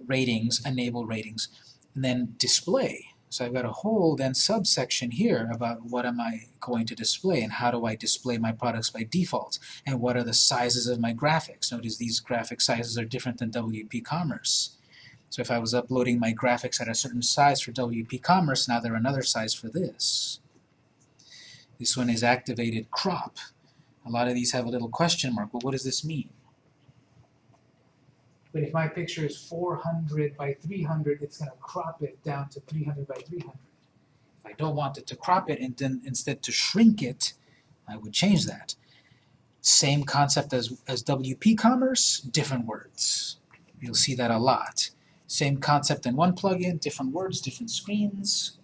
ratings, enable ratings, and then display. So I've got a whole then subsection here about what am I going to display and how do I display my products by default and what are the sizes of my graphics. Notice these graphic sizes are different than WP Commerce. So if I was uploading my graphics at a certain size for WP Commerce, now they're another size for this. This one is activated crop. A lot of these have a little question mark. Well, what does this mean? But if my picture is 400 by 300, it's going to crop it down to 300 by 300. If I don't want it to crop it and then instead to shrink it, I would change that. Same concept as, as WP Commerce, different words. You'll see that a lot. Same concept in one plugin, different words, different screens.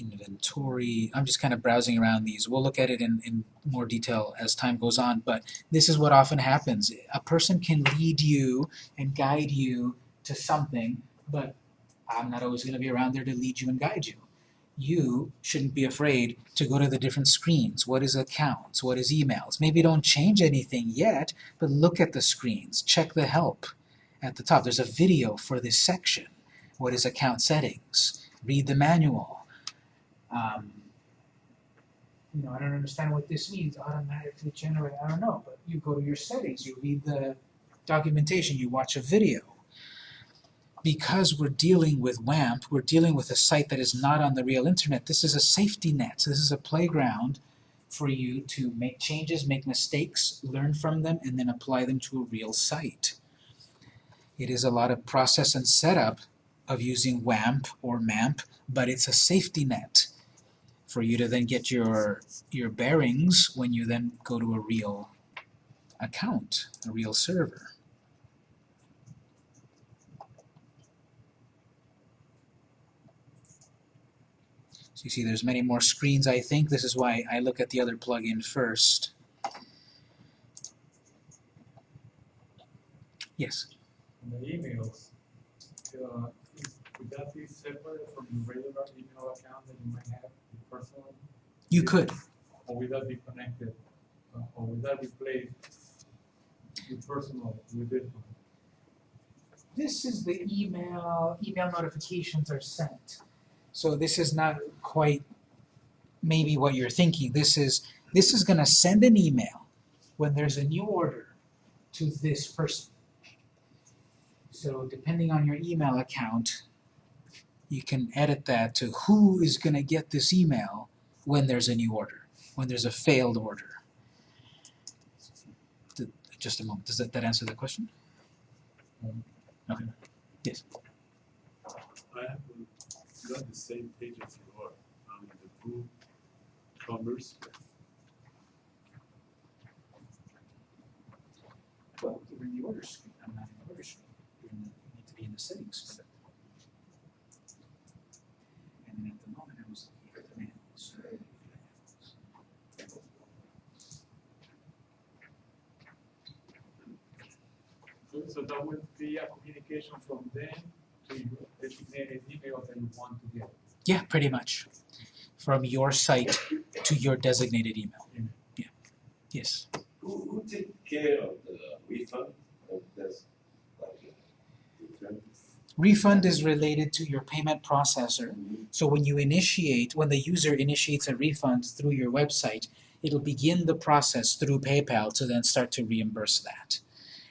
Inventory, I'm just kind of browsing around these. We'll look at it in, in more detail as time goes on, but this is what often happens. A person can lead you and guide you to something, but I'm not always going to be around there to lead you and guide you. You shouldn't be afraid to go to the different screens. What is accounts? What is emails? Maybe don't change anything yet, but look at the screens. Check the help at the top. There's a video for this section. What is account settings? Read the manual. Um, You know, I don't understand what this means. Automatically generate. I don't know, but you go to your settings, you read the documentation, you watch a video. Because we're dealing with WAMP, we're dealing with a site that is not on the real internet. This is a safety net. So This is a playground for you to make changes, make mistakes, learn from them, and then apply them to a real site. It is a lot of process and setup of using WAMP or MAMP, but it's a safety net for you to then get your, your bearings when you then go to a real account, a real server. So you see there's many more screens I think. This is why I look at the other plugin first. Yes? On the emails, uh, is- would that be separate from the regular email account that you might have, personal? You could. Or would that be connected, uh, or would that replace with personal with this one? This is the email, email notifications are sent. So this is not quite maybe what you're thinking. This is this is going to send an email when there's a new order to this person. So depending on your email account, you can edit that to who is going to get this email when there's a new order, when there's a failed order. Just a moment. Does that, that answer the question? Um, Okay. Yes. I have got the same page as you are, on the full commerce. Well, you're in the order screen. I'm not in the order screen. You're in the, you need to be in the settings screen. And then at the moment, I was looking at the manuals. So- So that would be a communication from them to your designated email that you want to get. Yeah, pretty much. From your site to your designated email. Yeah. Yes. Who, who take care of the refund of this, like, return? Refund is related to your payment processor. Mm-hmm. So when you initiate, when the user initiates a refund through your website, it'll begin the process through PayPal to then start to reimburse that.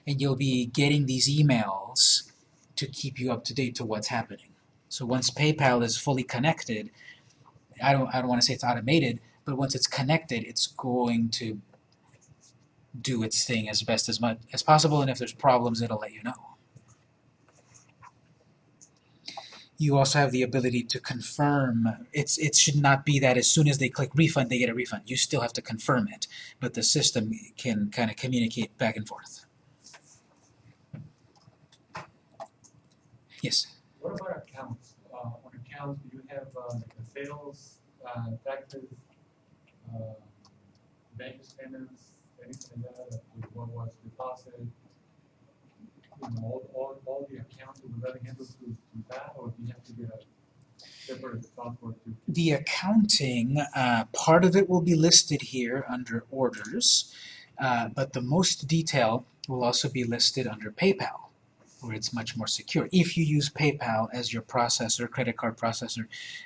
And you'll be getting these emails to keep you up to date to what's happening. So once PayPal is fully connected, I don't, I don't want to say it's automated, but once it's connected, it's going to do its thing as best as much as possible, and if there's problems, it'll let you know. you also have the ability to confirm. It's it should not be that as soon as they click refund, they get a refund. You still have to confirm it, but the system can kind of communicate back and forth. Yes. What about accounts? Uh, on accounts, do you have, uh, the sales, uh, taxes, uh, bank statements, anything like that, what was deposited? You know, all, all, all the accounts, will that handle to, to that, or do you have to get a separate software to? The accounting, uh, part of it will be listed here under orders, uh, but the most detail will also be listed under PayPal, where it's much more secure. If you use PayPal as your processor, credit card processor,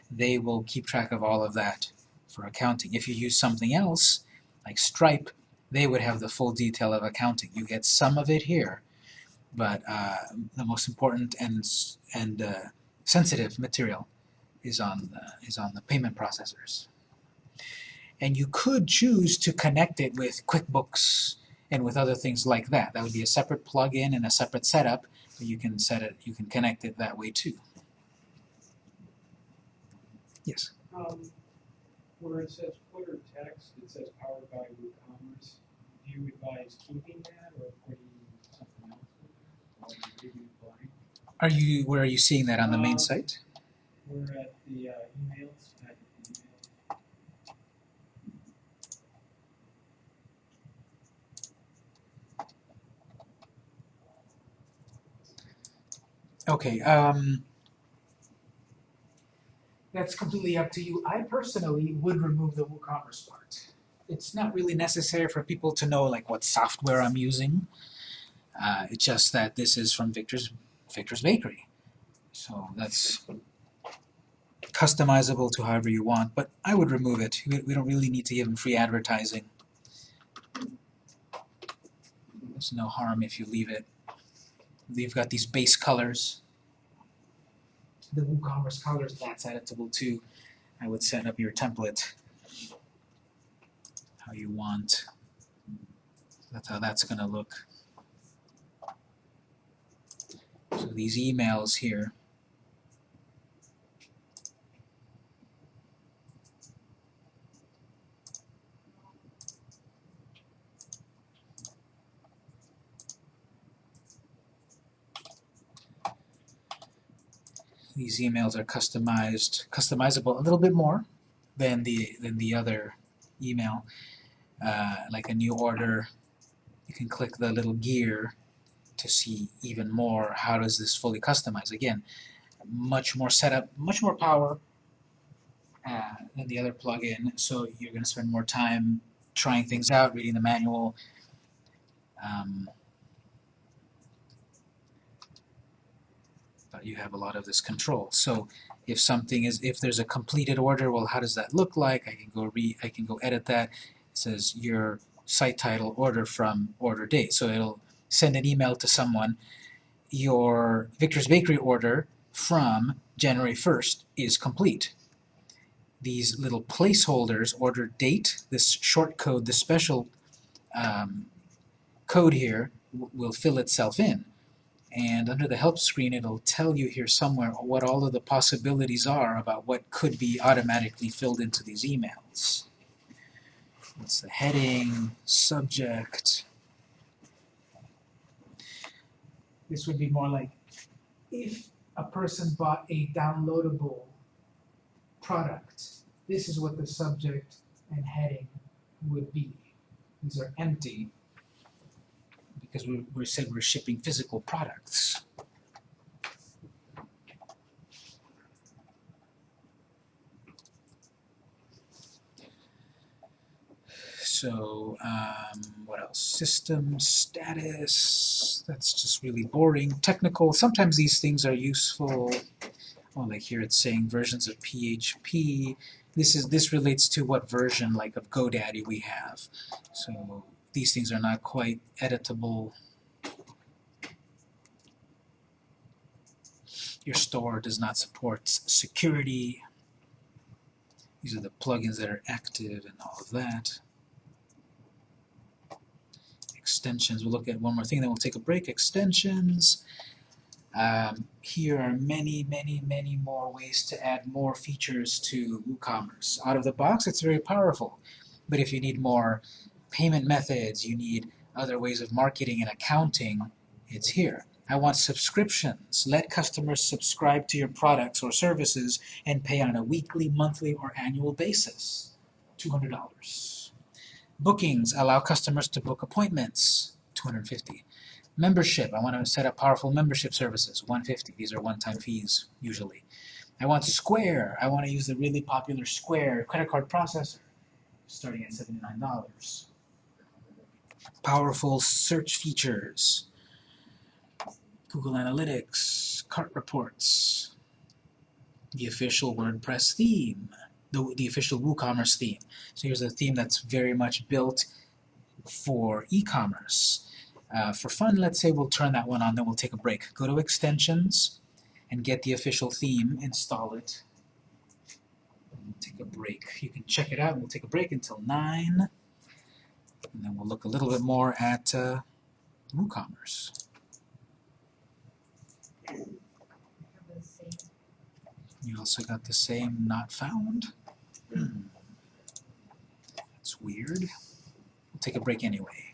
they will keep track of all of that for accounting. If you use something else, like Stripe, they would have the full detail of accounting. You get some of it here, but uh, the most important and, and uh, sensitive material is on the, is on the payment processors. And you could choose to connect it with QuickBooks and with other things like that. That would be a separate plug-in and a separate setup, you can set it, you can connect it that way too. Yes. Um, where it says footer text, it says powered by WooCommerce. Do you advise keeping that or putting something else in there? Or leaving it blank? Are you where are you seeing that on the main Uh, site? We're at the uh, emails, at the email. Okay, um, That's completely up to you. I personally would remove the WooCommerce part. it's not really necessary for people to know like what software I'm using. Uh, it's just that this is from Victor's Victor's Bakery. So that's customizable to however you want, but I would remove it. We, we don't really need to give them free advertising. There's no harm if you leave it. You've got these base colors. The WooCommerce colors, That's editable too. I would set up your template how you want. That's how that's gonna look. So these emails here. These emails are customized, customizable a little bit more than the than the other email. Uh, like a new order, you can click the little gear to see even more how does this fully customize. Again, much more setup, much more power uh, than the other plugin, so you're going to spend more time trying things out, reading the manual. Um, but you have a lot of this control. So if something is, if there's a completed order, well, how does that look like? I can go re, I can go edit that. It says your site title order from order date. So it'll send an email to someone. Your Victor's Bakery order from January 1st is complete. These little placeholders, order date, this short code, this special um, code here will fill itself in. And under the help screen, it'll tell you here somewhere what all of the possibilities are about what could be automatically filled into these emails. What's the heading, subject, This would be more like if a person bought a downloadable product, this is what the subject and heading would be. These are empty. Because we, we said we're shipping physical products. So, um, what else? System status, that's just really boring. Technical, sometimes these things are useful. Oh, like here it's saying versions of PHP. This is this relates to what version like of GoDaddy we have. So these things are not quite editable. Your store does not support security. These are the plugins that are active and all of that. Extensions, we'll look at one more thing, then we'll take a break. Extensions. Um, here are many, many, many more ways to add more features to WooCommerce. Out of the box, it's very powerful. But if you need more payment methods, you need other ways of marketing and accounting, it's here. I want subscriptions. Let customers subscribe to your products or services and pay on a weekly, monthly, or annual basis. $200. Bookings allow customers to book appointments. 250. Membership. I want to set up powerful membership services. 150. These are one-time fees usually. I want Square. I want to use the really popular Square credit card processor starting at $79. Powerful search features. Google Analytics, cart reports, the official WordPress theme, the, the official WooCommerce theme. So here's a theme that's very much built for e-commerce. Uh, for fun, let's say we'll turn that one on, then we'll take a break. Go to Extensions and get the official theme, install it, take a break. You can check it out, we'll take a break until 9, and then we'll look a little bit more at uh, WooCommerce. You also got the same not found. <clears throat> That's weird. We'll take a break anyway.